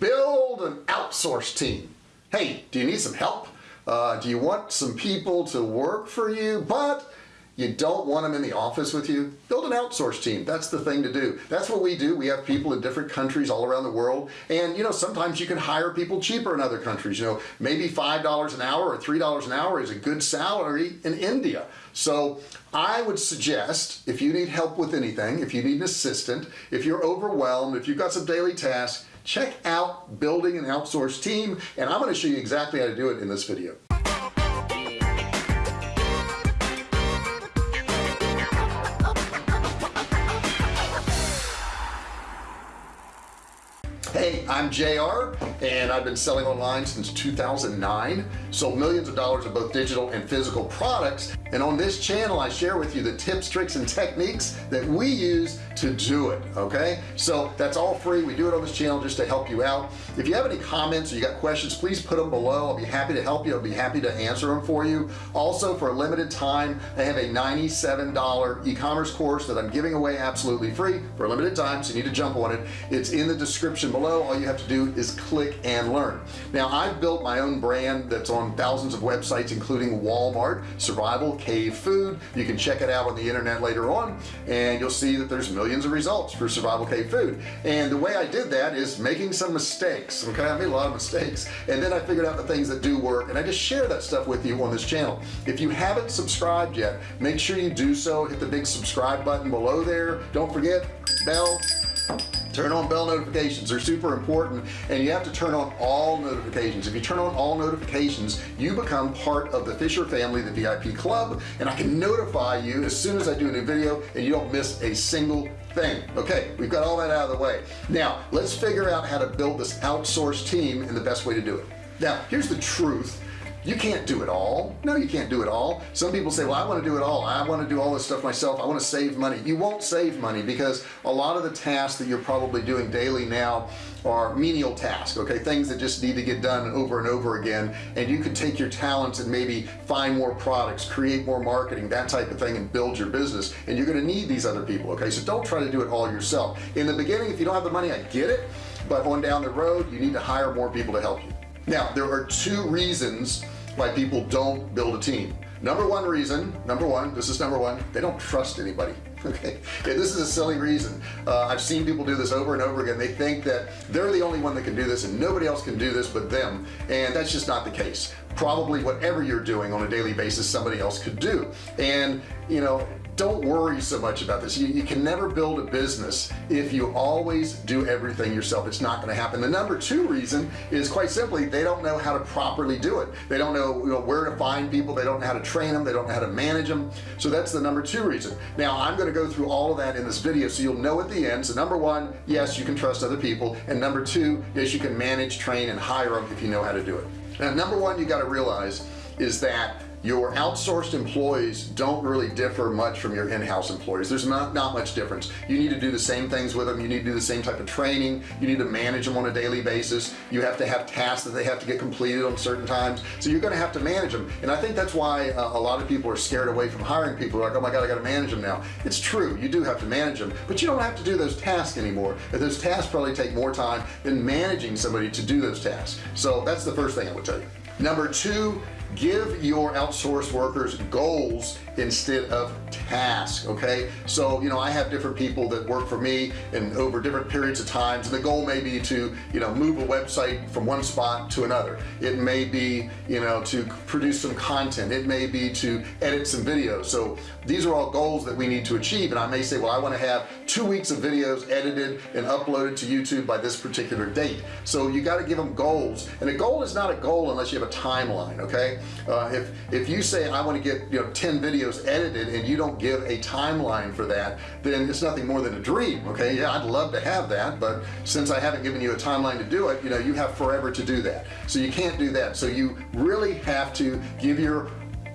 build an outsource team. Hey do you need some help? Uh, do you want some people to work for you? But you don't want them in the office with you? Build an outsource team. That's the thing to do. That's what we do. We have people in different countries all around the world. And you know sometimes you can hire people cheaper in other countries. You know maybe five dollars an hour or three dollars an hour is a good salary in India. So I would suggest if you need help with anything if you need an assistant if you're overwhelmed if you've got some daily tasks check out building an outsourced team. And I'm going to show you exactly how to do it in this video I'm JR and I've been selling online since 2009 sold millions of dollars of both digital and physical products. And on this channel I share with you the tips tricks and techniques that we use to do it okay? So that's all free. We do it on this channel just to help you out. If you have any comments or you got questions please put them below. I'll be happy to help you. I'll be happy to answer them for you. Also for a limited time I have a $97 e-commerce course that I'm giving away absolutely free for a limited time so you need to jump on it. It's in the description below. All you have to do is click and learn. Now I've built my own brand that's on thousands of websites including Walmart survival cave food. You can check it out on the internet later on and you'll see that there's millions of results for survival cave food. And the way I did that is making some mistakes okay? I made a lot of mistakes and then I figured out the things that do work and I just share that stuff with you on this channel. If you haven't subscribed yet make sure you do so. Hit the big subscribe button below there. Don't forget bell turn on bell notifications. They're super important and you have to turn on all notifications. If you turn on all notifications you become part of the Fisher family the VIP club and I can notify you as soon as I do a new video and you don't miss a single thing. Okay we've got all that out of the way. Now let's figure out how to build this outsourced team and the best way to do it. Now here's the truth you can't do it all. No you can't do it all. Some people say well I want to do it all. I want to do all this stuff myself. I want to save money. You won't save money because a lot of the tasks that you're probably doing daily now are menial tasks okay? Things that just need to get done over and over again and you can take your talents and maybe find more products create more marketing that type of thing and build your business and you're going to need these other people okay? So don't try to do it all yourself. In the beginning if you don't have the money I get it but on down the road you need to hire more people to help you. Now there are two reasons why people don't build a team. Number one reason number one this is number one they don't trust anybody okay? This is a silly reason. Uh, I've seen people do this over and over again. They think that they're the only one that can do this and nobody else can do this but them and that's just not the case probably whatever you're doing on a daily basis somebody else could do. And you know don't worry so much about this. You, you, can never build a business if you always do everything yourself. It's not going to happen. The number two reason is quite simply they don't know how to properly do it. They don't know, you know where to find people. They don't know how to train them they don't know how to manage them so that's the number two reason. Now I'm going to go through all of that in this video so you'll know at the end. So number one yes you can trust other people. And number two yes you can manage train and hire them if you know how to do it now number one you got to realize is that your outsourced employees don't really differ much from your in-house employees. There's not not much difference. You need to do the same things with them. You need to do the same type of training. You need to manage them on a daily basis. You have to have tasks that they have to get completed on certain times. So you're going to have to manage them. And I think that's why uh, a lot of people are scared away from hiring people. They're like oh my god I got to manage them now. It's true. You do have to manage them but you don't have to do those tasks anymore. Those tasks probably take more time than managing somebody to do those tasks. So that's the first thing I would tell you. Number two give your outsourced workers goals instead of tasks okay? So you know I have different people that work for me and over different periods of times and the goal may be to you know move a website from one spot to another. It may be you know to produce some content. It may be to edit some videos. So these are all goals that we need to achieve and I may say well I want to have two weeks of videos edited and uploaded to YouTube by this particular date. So you got to give them goals and a goal is not a goal unless you have a timeline okay uh, if if you say I want to get you know 10 videos edited and you don't give a timeline for that then it's nothing more than a dream okay? Yeah I'd love to have that but since I haven't given you a timeline to do it you know you have forever to do that. So you can't do that. So you really have to give your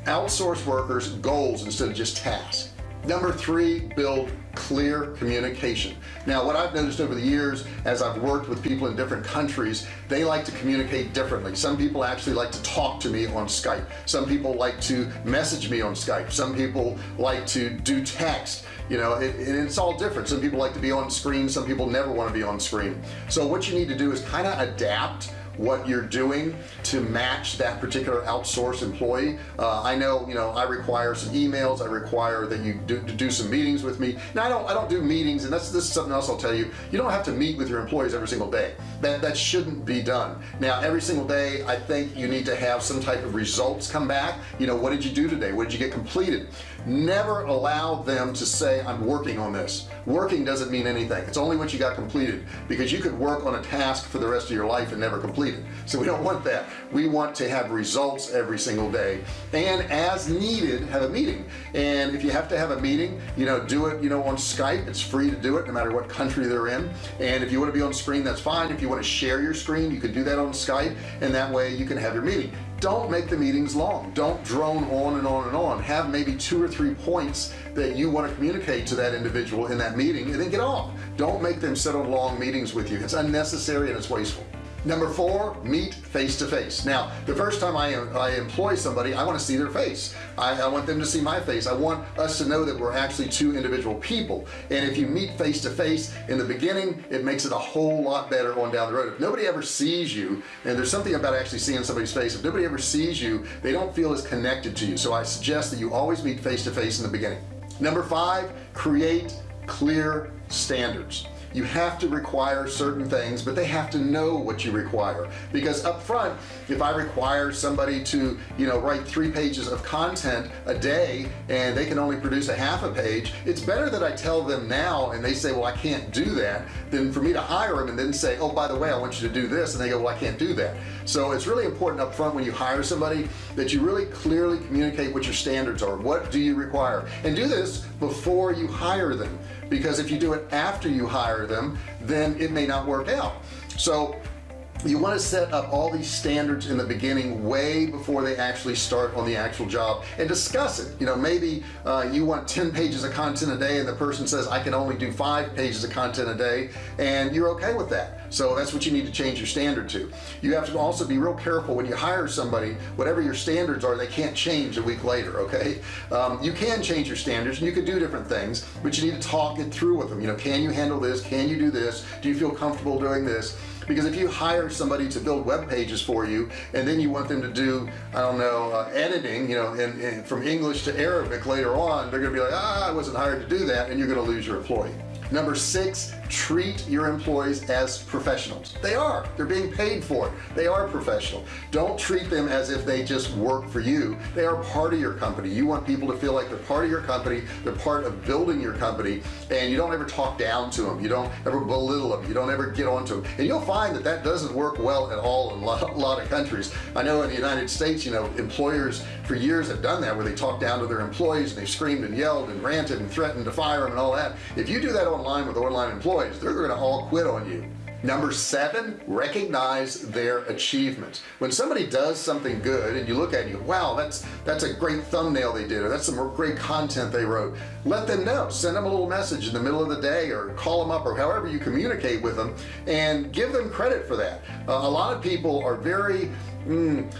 outsourced workers goals instead of just tasks. Number three build clear communication. Now what I've noticed over the years as I've worked with people in different countries they like to communicate differently. Some people actually like to talk to me on Skype. Some people like to message me on Skype. Some people like to do text you know it, it's all different. Some people like to be on screen. Some people never want to be on screen. So what you need to do is kind of adapt what you're doing to match that particular outsourced employee. Uh, I know you know I require some emails I require that you do, do some meetings with me. Now I don't I don't do meetings and that's this is something else I'll tell you. You don't have to meet with your employees every single day. That that shouldn't be done. Now every single day I think you need to have some type of results come back. You know what did you do today? What did you get completed? Never allow them to say I'm working on this. Working doesn't mean anything. It's only what you got completed because you could work on a task for the rest of your life and never complete so we don't want that. We want to have results every single day. And as needed have a meeting. And if you have to have a meeting you know do it you know on Skype. It's free to do it no matter what country they're in. And if you want to be on screen that's fine. If you want to share your screen you can do that on Skype. And that way you can have your meeting. Don't make the meetings long. Don't drone on and on and on. Have maybe two or three points that you want to communicate to that individual in that meeting and then get off. Don't make them sit on long meetings with you. It's unnecessary and it's wasteful number four meet face to face now the first time I, I employ somebody I want to see their face. I, I, want them to see my face. I want us to know that we're actually two individual people. And if you meet face to face in the beginning it makes it a whole lot better on down the road. If nobody ever sees you and there's something about actually seeing somebody's face if nobody ever sees you they don't feel as connected to you. So I suggest that you always meet face to face in the beginning. Number five create clear standards you have to require certain things but they have to know what you require. Because up front if I require somebody to you know write three pages of content a day and they can only produce a half a page it's better that I tell them now and they say well I can't do that than for me to hire them and then say oh by the way I want you to do this and they go well I can't do that. So it's really important up front when you hire somebody that you really clearly communicate what your standards are. What do you require? And do this before you hire them because if you do it after you hire them then it may not work out. So you want to set up all these standards in the beginning way before they actually start on the actual job and discuss it. You know maybe uh, you want 10 pages of content a day and the person says I can only do five pages of content a day and you're okay with that. So that's what you need to change your standard to. You have to also be real careful when you hire somebody whatever your standards are they can't change a week later okay? Um, you can change your standards and you can do different things but you need to talk it through with them. You know can you handle this? Can you do this? Do you feel comfortable doing this because if you hire somebody to build web pages for you and then you want them to do I don't know uh, editing you know in, in, from English to Arabic later on they're gonna be like ah I wasn't hired to do that and you're gonna lose your employee number six treat your employees as professionals. They are. They're being paid for. It they are professional. Don't treat them as if they just work for you. They are part of your company. You want people to feel like they're part of your company they're part of building your company and you don't ever talk down to them you don't ever belittle them you don't ever get onto them and you'll find that that doesn't work well at all in a lot, of countries. I know in the United States you know employers for years have done that where they talk down to their employees and they've screamed and yelled and ranted and threatened to fire them and all that. If you do that online with online employees. They're gonna all quit on you. Number seven recognize their achievements. When somebody does something good and you look at it you wow that's that's a great thumbnail they did or that's some great content they wrote let them know. Send them a little message in the middle of the day or call them up or however you communicate with them and give them credit for that. Uh, a lot of people are very mm,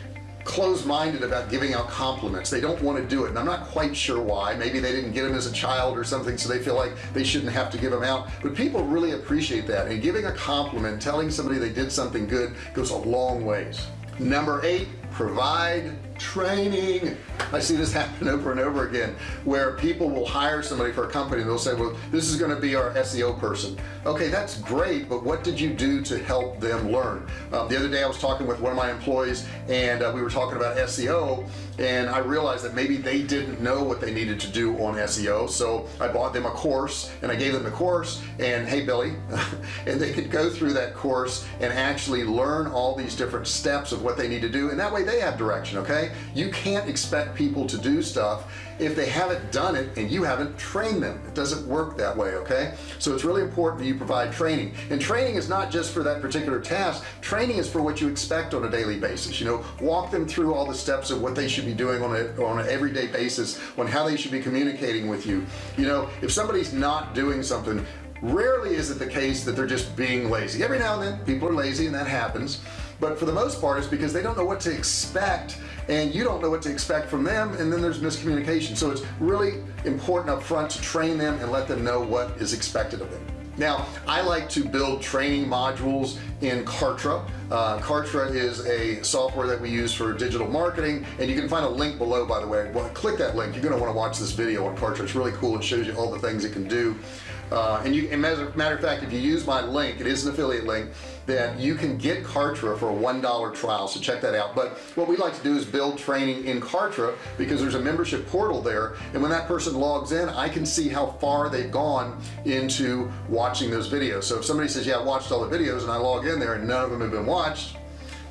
closed-minded about giving out compliments. They don't want to do it and I'm not quite sure why. Maybe they didn't get them as a child or something so they feel like they shouldn't have to give them out. But people really appreciate that and giving a compliment telling somebody they did something good goes a long ways. Number eight provide training. I see this happen over and over again where people will hire somebody for a company and they'll say well this is going to be our SEO person. Okay that's great but what did you do to help them learn? Um, the other day I was talking with one of my employees and uh, we were talking about SEO and I realized that maybe they didn't know what they needed to do on SEO so I bought them a course and I gave them the course and hey Billy and they could go through that course and actually learn all these different steps of what they need to do and that way way they have direction okay? You can't expect people to do stuff if they haven't done it and you haven't trained them. It doesn't work that way okay? So it's really important that you provide training. And training is not just for that particular task. Training is for what you expect on a daily basis you know? Walk them through all the steps of what they should be doing on a on an everyday basis on how they should be communicating with you. You know if somebody's not doing something rarely is it the case that they're just being lazy. Every now and then people are lazy and that happens but for the most part it's because they don't know what to expect and you don't know what to expect from them and then there's miscommunication. So it's really important up front to train them and let them know what is expected of them. Now I like to build training modules in Kartra. Uh, Kartra is a software that we use for digital marketing and you can find a link below by the way. Well, click that link. You're gonna want to watch this video on Kartra. It's really cool. It shows you all the things it can do uh, and you matter, matter of fact if you use my link it is an affiliate link then you can get Kartra for a one dollar trial so check that out. But what we like to do is build training in Kartra because there's a membership portal there and when that person logs in I can see how far they've gone into watching those videos. So if somebody says yeah I watched all the videos and I log in there and none of them have been watched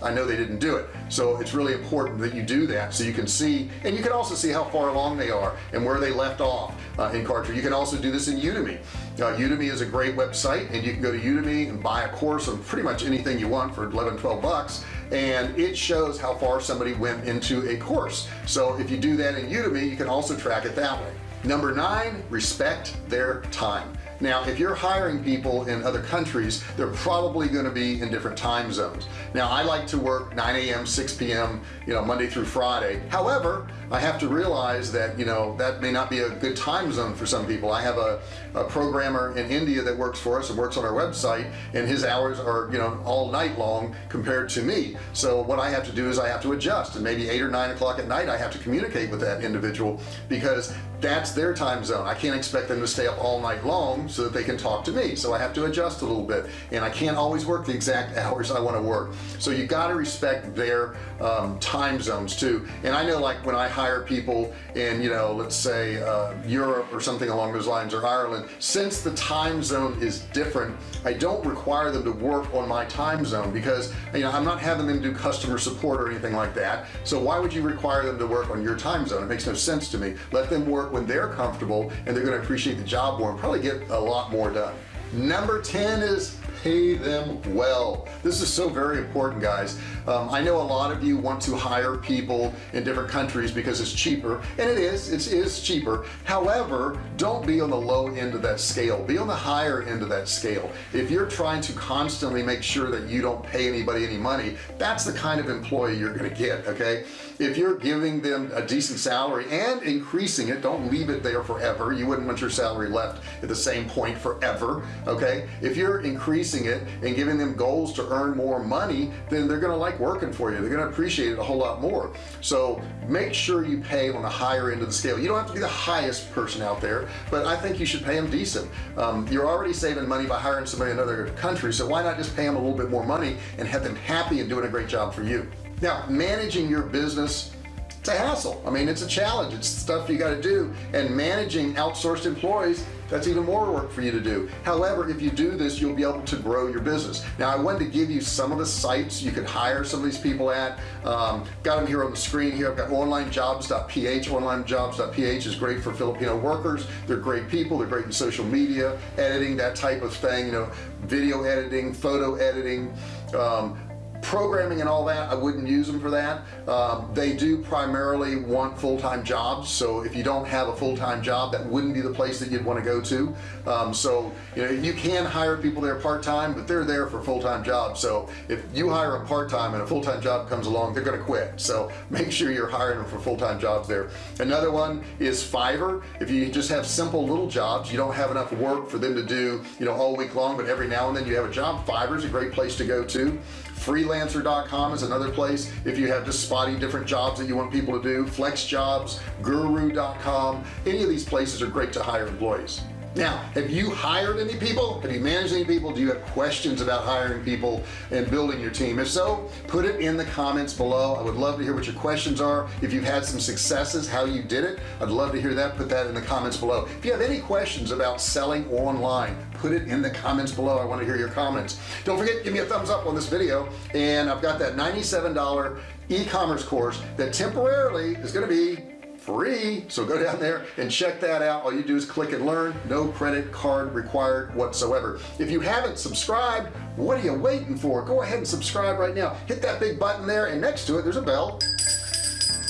I know they didn't do it. So it's really important that you do that so you can see and you can also see how far along they are and where they left off uh, in Kartra. You can also do this in Udemy. Uh, Udemy is a great website and you can go to Udemy and buy a course on pretty much anything you want for 11 12 bucks and it shows how far somebody went into a course. So if you do that in Udemy you can also track it that way. Number nine respect their time now if you're hiring people in other countries they're probably going to be in different time zones. Now I like to work 9 a.m 6 p.m you know Monday through Friday. However I have to realize that you know that may not be a good time zone for some people. I have a, a programmer in India that works for us and works on our website and his hours are you know all night long compared to me. So what I have to do is I have to adjust and maybe eight or nine o'clock at night I have to communicate with that individual because that's their time zone. I can't expect them to stay up all night long so that they can talk to me. So I have to adjust a little bit and I can't always work the exact hours I want to work. So you got to respect their um, time zones too. And I know like when I hire people in you know let's say uh, Europe or something along those lines or Ireland since the time zone is different I don't require them to work on my time zone because you know I'm not having them do customer support or anything like that. So why would you require them to work on your time zone? It makes no sense to me. Let them work when they're comfortable and they're going to appreciate the job more and probably get a lot more done. Number 10 is pay them well. This is so very important guys. Um, I know a lot of you want to hire people in different countries because it's cheaper and it is it is cheaper. However don't be on the low end of that scale. Be on the higher end of that scale. If you're trying to constantly make sure that you don't pay anybody any money that's the kind of employee you're gonna get okay? If you're giving them a decent salary and increasing it don't leave it there forever. You wouldn't want your salary left at the same point forever okay? If you're increasing it and giving them goals to earn more money then they're gonna like working for you. They're gonna appreciate it a whole lot more. So make sure you pay on the higher end of the scale. You don't have to be the highest person out there but I think you should pay them decent. Um, you're already saving money by hiring somebody in another country so why not just pay them a little bit more money and have them happy and doing a great job for you? Now managing your business it's a hassle. I mean it's a challenge. It's stuff you got to do and managing outsourced employees that's even more work for you to do. However if you do this you'll be able to grow your business. Now I wanted to give you some of the sites you could hire some of these people at. Um, got them here on the screen here. I've got onlinejobs.ph onlinejobs.ph is great for Filipino workers. They're great people. They're great in social media editing that type of thing you know video editing photo editing um, programming and all that I wouldn't use them for that. Um, they do primarily want full-time jobs so if you don't have a full-time job that wouldn't be the place that you'd want to go to. Um, so you know you can hire people there part-time but they're there for full-time jobs. So if you hire a part-time and a full-time job comes along they're gonna quit. So make sure you're hiring them for full-time jobs there. Another one is Fiverr. If you just have simple little jobs you don't have enough work for them to do you know all week long but every now and then you have a job Fiverr is a great place to go to freelancer.com is another place. If you have just spotty different jobs that you want people to do FlexJobs guru.com any of these places are great to hire employees now have you hired any people? Have you managed any people? Do you have questions about hiring people and building your team? If so put it in the comments below. I would love to hear what your questions are. If you've had some successes how you did it I'd love to hear that. Put that in the comments below. If you have any questions about selling online put it in the comments below. I want to hear your comments. Don't forget give me a thumbs up on this video and I've got that $97 e-commerce course that temporarily is going to be free. So go down there and check that out. All you do is click and learn. No credit card required whatsoever. If you haven't subscribed what are you waiting for? Go ahead and subscribe right now. Hit that big button there and next to it there's a bell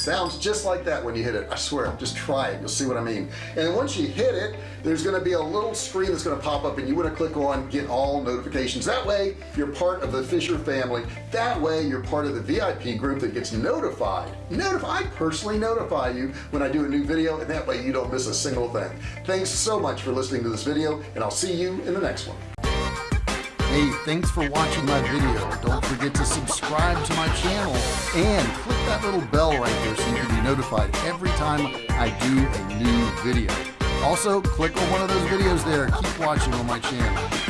sounds just like that when you hit it. I swear just try it. You'll see what I mean. And once you hit it there's going to be a little screen that's going to pop up and you want to click on get all notifications. That way you're part of the Fisher family. That way you're part of the VIP group that gets notified. Notify I personally notify you when I do a new video and that way you don't miss a single thing. Thanks so much for listening to this video and I'll see you in the next one Hey, thanks for watching my video. Don't forget to subscribe to my channel and click that little bell right there so you can be notified every time I do a new video. Also, click on one of those videos there. Keep watching on my channel.